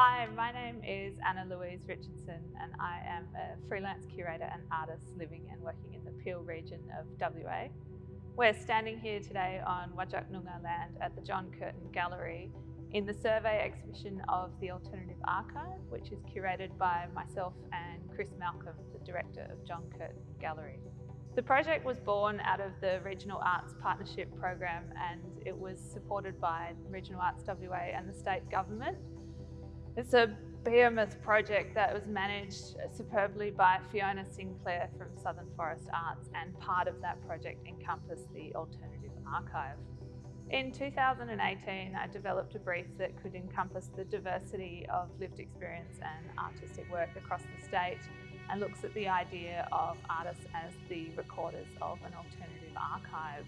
Hi, my name is Anna Louise Richardson and I am a freelance curator and artist living and working in the Peel region of WA. We're standing here today on Whadjuk Noongar land at the John Curtin Gallery in the survey exhibition of the Alternative Archive, which is curated by myself and Chris Malcolm, the director of John Curtin Gallery. The project was born out of the Regional Arts Partnership Program and it was supported by Regional Arts WA and the state government. It's a behemoth project that was managed superbly by Fiona Sinclair from Southern Forest Arts and part of that project encompassed the Alternative Archive. In 2018, I developed a brief that could encompass the diversity of lived experience and artistic work across the state and looks at the idea of artists as the recorders of an alternative archive.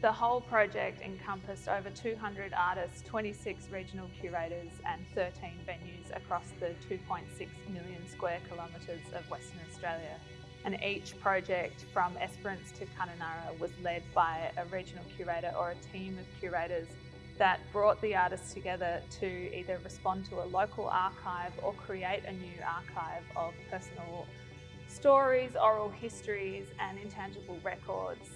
The whole project encompassed over 200 artists, 26 regional curators and 13 venues across the 2.6 million square kilometres of Western Australia and each project from Esperance to Kununurra was led by a regional curator or a team of curators that brought the artists together to either respond to a local archive or create a new archive of personal stories, oral histories and intangible records.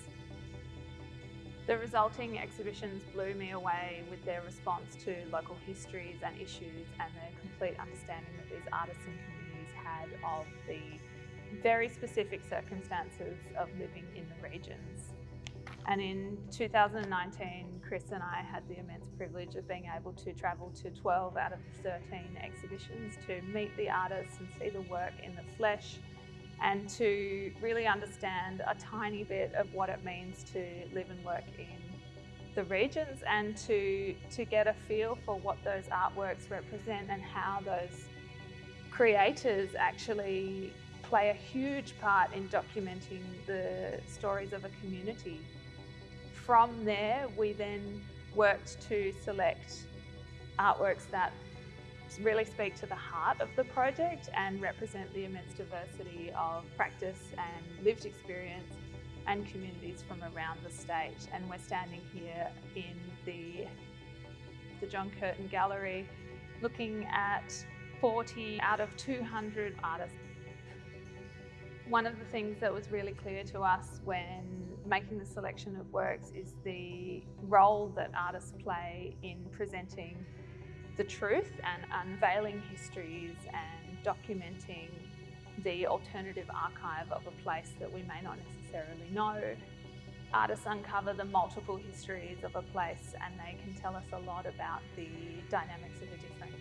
The resulting exhibitions blew me away with their response to local histories and issues and the complete understanding that these artists and communities had of the very specific circumstances of living in the regions. And in 2019, Chris and I had the immense privilege of being able to travel to 12 out of the 13 exhibitions to meet the artists and see the work in the flesh and to really understand a tiny bit of what it means to live and work in the regions and to, to get a feel for what those artworks represent and how those creators actually play a huge part in documenting the stories of a community. From there, we then worked to select artworks that really speak to the heart of the project and represent the immense diversity of practice and lived experience and communities from around the state. And we're standing here in the, the John Curtin Gallery looking at 40 out of 200 artists one of the things that was really clear to us when making the selection of works is the role that artists play in presenting the truth and unveiling histories and documenting the alternative archive of a place that we may not necessarily know. Artists uncover the multiple histories of a place and they can tell us a lot about the dynamics of a different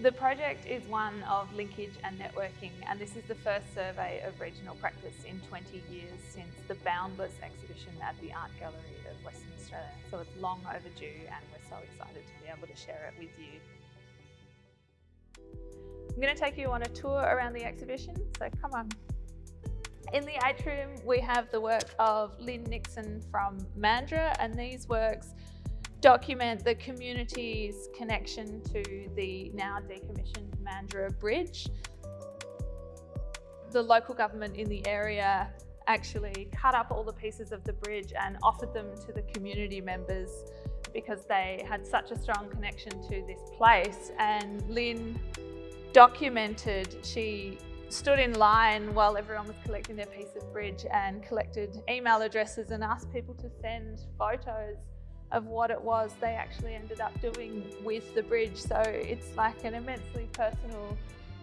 the project is one of linkage and networking and this is the first survey of regional practice in 20 years since the Boundless exhibition at the Art Gallery of Western Australia. So it's long overdue and we're so excited to be able to share it with you. I'm going to take you on a tour around the exhibition, so come on. In the atrium, we have the work of Lynn Nixon from Mandurah and these works document the community's connection to the now decommissioned Mandurah Bridge. The local government in the area actually cut up all the pieces of the bridge and offered them to the community members because they had such a strong connection to this place. And Lynn documented, she stood in line while everyone was collecting their piece of bridge and collected email addresses and asked people to send photos of what it was they actually ended up doing with the bridge. So it's like an immensely personal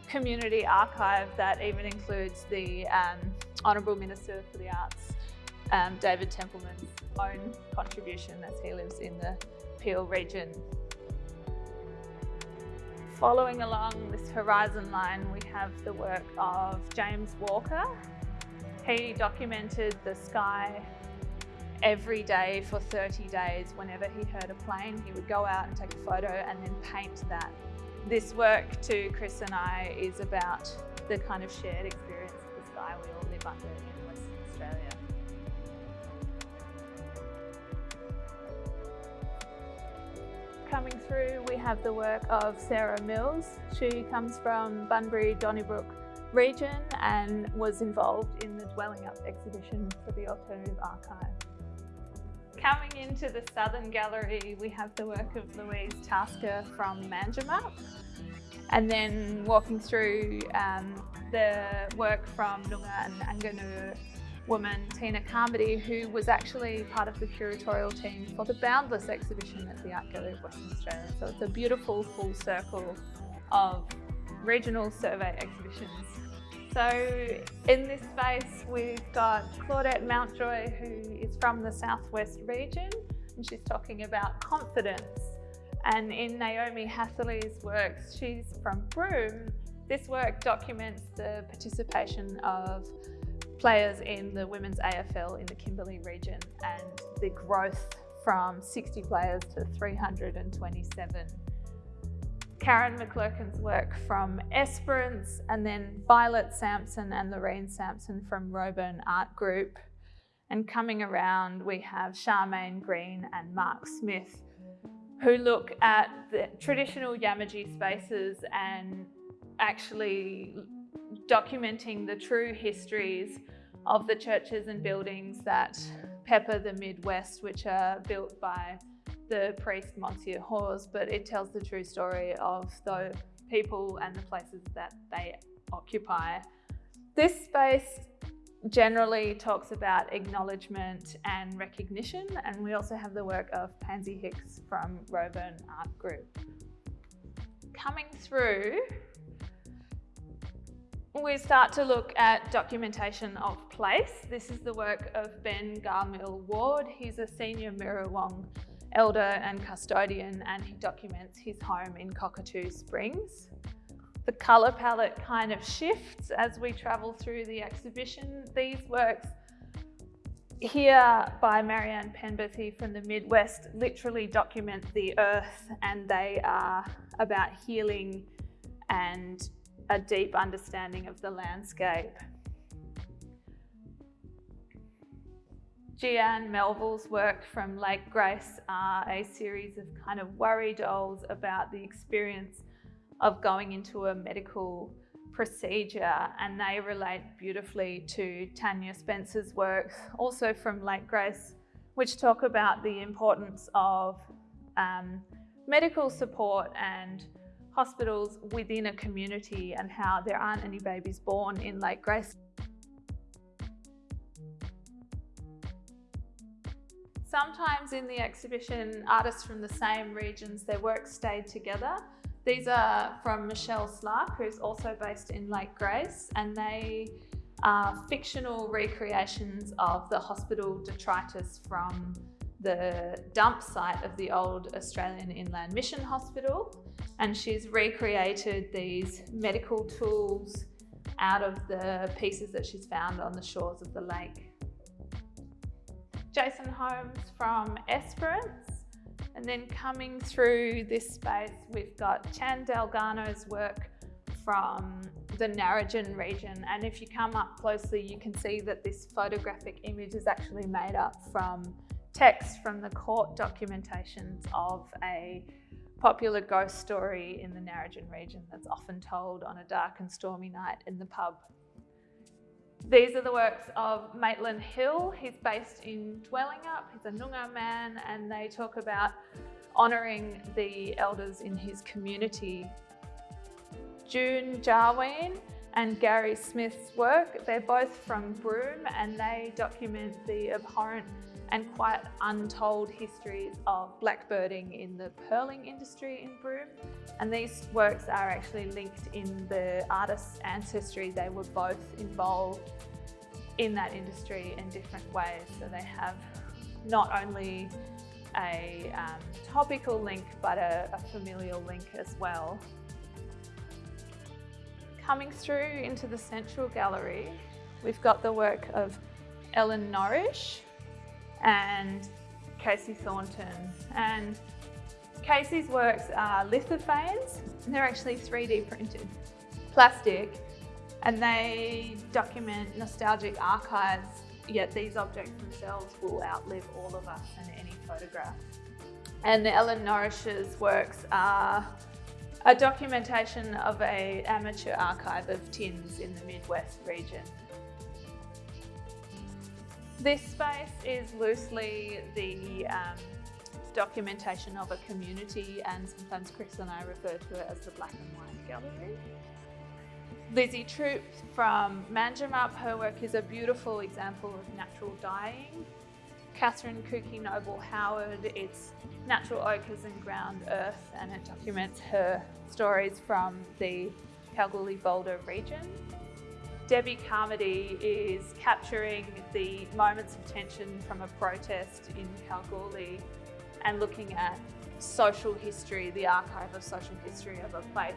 community archive that even includes the um, Honourable Minister for the Arts, um, David Templeman's own contribution as he lives in the Peel region. Following along this horizon line, we have the work of James Walker. He documented the sky every day for 30 days. Whenever he heard a plane, he would go out and take a photo and then paint that. This work to Chris and I is about the kind of shared experience of the sky we all live under in Western Australia. Coming through, we have the work of Sarah Mills. She comes from Bunbury, Donnybrook region and was involved in the Dwellingup exhibition for the Alternative Archive. Coming into the Southern Gallery, we have the work of Louise Tasker from Manjimup. And then walking through um, the work from Noongar and Anganur woman, Tina Carmody, who was actually part of the curatorial team for the Boundless exhibition at the Art Gallery of Western Australia. So it's a beautiful full circle of regional survey exhibitions. So in this space, we've got Claudette Mountjoy, who is from the Southwest region, and she's talking about confidence. And in Naomi Hatherley's works, she's from Broome. This work documents the participation of players in the women's AFL in the Kimberley region and the growth from 60 players to 327. Karen McClurkin's work from Esperance and then Violet Sampson and Lorraine Sampson from Roebourne Art Group. And coming around, we have Charmaine Green and Mark Smith, who look at the traditional Yamatji spaces and actually documenting the true histories of the churches and buildings that pepper the Midwest, which are built by the priest Monsignor Hawes, but it tells the true story of the people and the places that they occupy. This space generally talks about acknowledgement and recognition, and we also have the work of Pansy Hicks from Roebourne Art Group. Coming through, we start to look at documentation of place. This is the work of Ben Garmill Ward. He's a senior Miriwoong elder and custodian and he documents his home in Cockatoo Springs. The colour palette kind of shifts as we travel through the exhibition. These works here by Marianne Penberthy from the Midwest literally document the earth and they are about healing and a deep understanding of the landscape. Jeanne Melville's work from Lake Grace are a series of kind of worry dolls about the experience of going into a medical procedure and they relate beautifully to Tanya Spencer's work, also from Lake Grace, which talk about the importance of um, medical support and hospitals within a community and how there aren't any babies born in Lake Grace. Sometimes in the exhibition, artists from the same regions, their work stayed together. These are from Michelle Slark, who's also based in Lake Grace, and they are fictional recreations of the hospital detritus from the dump site of the old Australian Inland Mission Hospital. And she's recreated these medical tools out of the pieces that she's found on the shores of the lake. Jason Holmes from Esperance. And then coming through this space, we've got Chan Delgano's work from the Narrogin region. And if you come up closely, you can see that this photographic image is actually made up from text from the court documentations of a popular ghost story in the Narrogin region that's often told on a dark and stormy night in the pub. These are the works of Maitland Hill. He's based in Dwellingup. He's a Noongar man and they talk about honouring the elders in his community. June Jarween and Gary Smith's work, they're both from Broome and they document the abhorrent and quite untold histories of blackbirding in the pearling industry in Broome. And these works are actually linked in the artist's ancestry. They were both involved in that industry in different ways. So they have not only a um, topical link, but a, a familial link as well. Coming through into the central gallery, we've got the work of Ellen Norrish, and Casey Thornton. And Casey's works are lithophanes. They're actually 3D printed plastic and they document nostalgic archives, yet these objects themselves will outlive all of us and any photograph. And Ellen Norrish's works are a documentation of a amateur archive of tins in the Midwest region. This space is loosely the um, documentation of a community and sometimes Chris and I refer to it as the black and white gallery. Lizzie Troop from Manjimup, her work is a beautiful example of natural dyeing. Catherine Kooky Noble Howard, it's natural ochres and ground earth and it documents her stories from the Kalgoorlie Boulder region. Debbie Carmody is capturing the moments of tension from a protest in Kalgoorlie and looking at social history, the archive of social history of a place.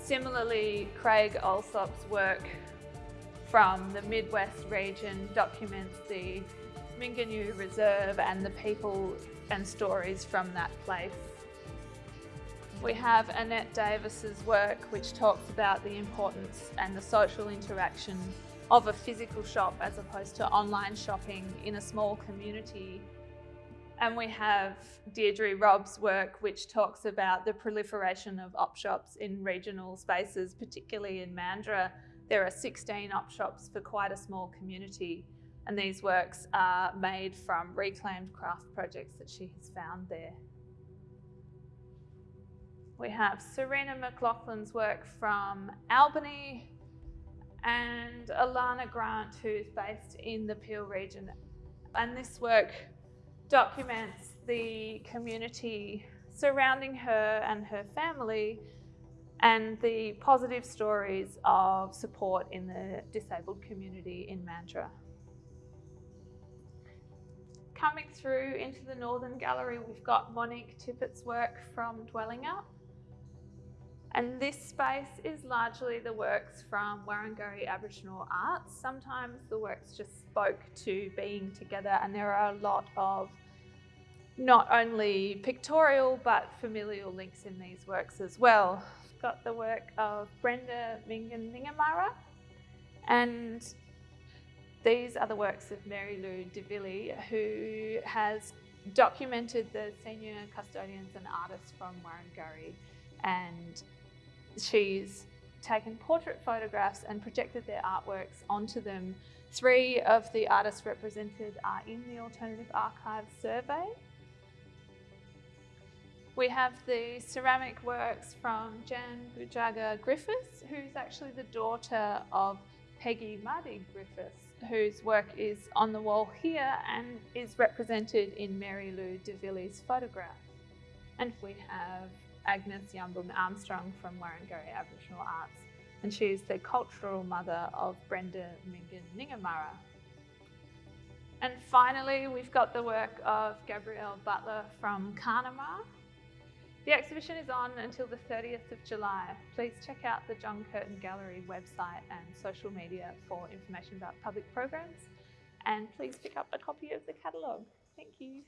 Similarly, Craig Alsop's work from the Midwest region documents the Mingenew Reserve and the people and stories from that place. We have Annette Davis's work which talks about the importance and the social interaction of a physical shop as opposed to online shopping in a small community and we have Deirdre Robb's work, which talks about the proliferation of op shops in regional spaces, particularly in Mandurah. There are 16 op shops for quite a small community, and these works are made from reclaimed craft projects that she has found there. We have Serena McLaughlin's work from Albany and Alana Grant, who's based in the Peel region. And this work documents the community surrounding her and her family and the positive stories of support in the disabled community in Mandurah. Coming through into the Northern Gallery, we've got Monique Tippett's work from Dwellingup. And this space is largely the works from Waringarri Aboriginal arts. Sometimes the works just spoke to being together and there are a lot of not only pictorial but familial links in these works as well. We've got the work of Brenda Mingan Ningamara and these are the works of Mary Lou DeVilly who has documented the senior custodians and artists from Waringarri and she's taken portrait photographs and projected their artworks onto them. Three of the artists represented are in the Alternative Archives survey. We have the ceramic works from Jan Bujaga Griffiths, who's actually the daughter of Peggy Muddy Griffiths, whose work is on the wall here and is represented in Mary Lou DeVilly's photograph. And we have Agnes Yumbun Armstrong from Waringarri Aboriginal Arts, and she is the cultural mother of Brenda Mingan Ningamara. And finally, we've got the work of Gabrielle Butler from Carnamah. The exhibition is on until the 30th of July. Please check out the John Curtin Gallery website and social media for information about public programs. And please pick up a copy of the catalogue. Thank you.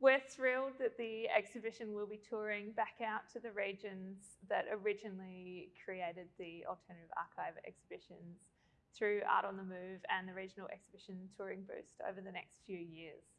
We're thrilled that the exhibition will be touring back out to the regions that originally created the Alternative Archive exhibitions through Art on the Move and the Regional Exhibition Touring Boost over the next few years.